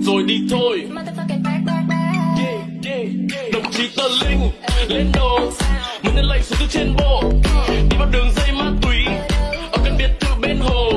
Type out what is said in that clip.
rồi đi thôi. Đồng chí tờ linh lên đồ mình lên lệnh xuống từ trên bộ đi vào đường dây ma túy. Ở căn biệt thự bên hồ.